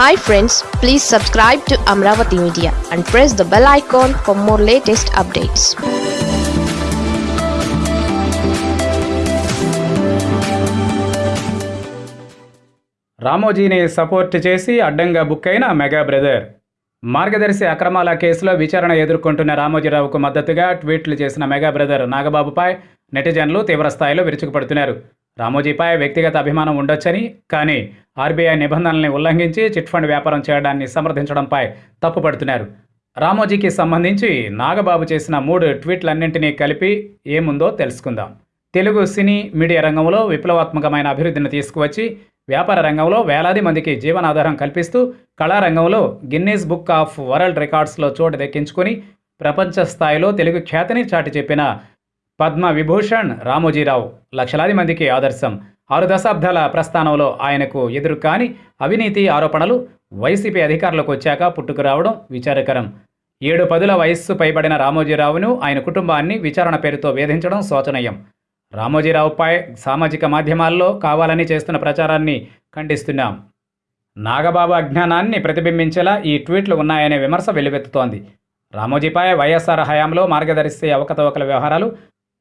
Hi friends please subscribe to Amaravati media and press the bell icon for more latest updates రామోజీని support చేసి అడ్డంగా book అయిన mega brother మార్గదర్శి అక్రమాల కేసులో విచారణ ఎదుర్కొంటున్న రామోజీరావుకు మద్దతుగా ట్వీట్లు చేసిన మెగా బ్రదర్ నాగబాబుపై నెటిజన్లు తీవ్రస్థాయిలో విరుచుకుపడుతున్నారు. రామోజీపై వ్యక్తిగత అభిమానం ఉండొచ్చని కానీ ఆర్బీఐ నిబంధనల్ని ఉల్లంఘించి చిట్ ఫండ్ వ్యాపారం చేయడాన్ని సమర్థించడంపై తప్పుపడుతున్నారు రామోజీకి సంబంధించి నాగబాబు చేసిన మూడు ట్వీట్లన్నింటినీ కలిపి ఏముందో తెలుసుకుందాం. తెలుగు సినీ మీడియా రంగంలో విప్లవాత్మకమైన అభివృద్ధిని తీసుకువచ్చి వ్యాపార రంగంలో వేలాది మందికి జీవనాధారం కల్పిస్తూ కళారంగంలో గిన్నీస్ బుక్ ఆఫ్ వరల్డ్ రికార్డ్స్లో చోటు దక్కించుకుని ప్రపంచ స్థాయిలో తెలుగు ఖ్యాతిని చాటి చెప్పిన పద్మ విభూషణ్ రామోజీరావు లక్షలాది మందికి ఆదర్శం. ఆరు దశాబ్దాల ప్రస్థానంలో ఆయనకు ఎదురు కాని అవినీతి ఆరోపణలు వైసీపీ అధికారులకు వచ్చాక పుట్టుకురావడం విచారకరం. ఏడు పదుల వయస్సు పైబడిన రామోజీరావును ఆయన కుటుంబాన్ని విచారణ పేరుతో వేధించడం శోచనీయం. రామోజీరావుపై సామాజిక మాధ్యమాల్లో కావాలని చేస్తున్న ప్రచారాన్ని ఖండిస్తున్నాం. నాగబాబు అజ్ఞానాన్ని ప్రతిబింబించేలా ఈ ట్వీట్లు ఉన్నాయనే విమర్శ వెల్లువెత్తుతోంది. రామోజీపై వైఎస్ఆర్ హయాంలో మార్గదర్శి అవకతవకల వ్యవహారాలు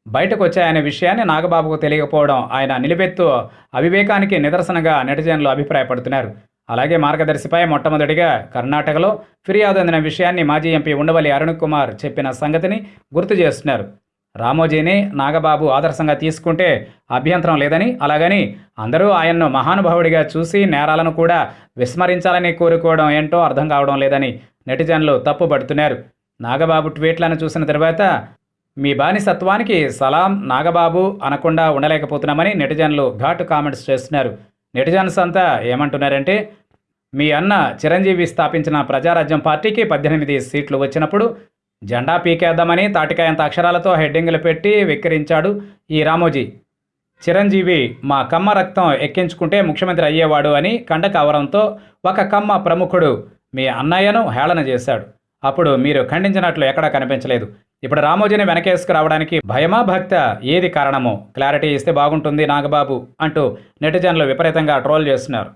బయటకు వచ్చాయనే విషయాన్ని నాగబాబుకు తెలియకపోవడం ఆయన నిలువెత్తు అవివేకానికి నిదర్శనగా నెటిజన్లు అభిప్రాయపడుతున్నారు. అలాగే మార్గదర్శిపై మొట్టమొదటిగా కర్ణాటకలో ఫిర్యాదు అందిన విషయాన్ని మాజీ ఎంపీ ఉండవల్లి అరుణ్ కుమార్ చెప్పిన సంగతిని గుర్తు చేస్తున్నారు. రామోజీని నాగబాబు ఆదర్శంగా తీసుకుంటే అభ్యంతరం లేదని అలాగని అందరూ ఆయన్ను మహానుభావుడిగా చూసి నేరాలను కూడా విస్మరించాలని కోరుకోవడం ఏంటో అర్థం కావడం లేదని నెటిజన్లు తప్పుపడుతున్నారు. నాగబాబు ట్వీట్లను చూసిన తర్వాత మీ బానిసత్వానికి సలాం నాగబాబు అనకుండా ఉండలేకపోతున్నామని నెటిజన్లు ఘాటు కామెంట్స్ చేస్తున్నారు. నెటిజన్స్ అంతా ఏమంటున్నారంటే మీ అన్న చిరంజీవి స్థాపించిన ప్రజారాజ్యం పార్టీకి పద్దెనిమిది సీట్లు వచ్చినప్పుడు జెండా పీకేద్దామని తాటికాయంత అక్షరాలతో హెడ్డింగులు పెట్టి వెక్కిరించాడు ఈ రామోజీ. చిరంజీవి మా కమ్మ రక్తం ఎక్కించుకుంటే ముఖ్యమంత్రి అయ్యేవాడు అని కండకవరంతో ఒక కమ్మ ప్రముఖుడు మీ అన్నయ్యను హేళన చేశాడు. అప్పుడు మీరు ఖండించినట్లు ఎక్కడా కనిపించలేదు. ఇప్పుడు రామోజీని వెనకేసుకు రావడానికి భయమా భక్త? ఏది కారణమో? క్లారిటీ ఇస్తే బాగుంటుంది నాగబాబు అంటూ నెటిజన్లు విపరీతంగా ట్రోల్ చేస్తున్నారు.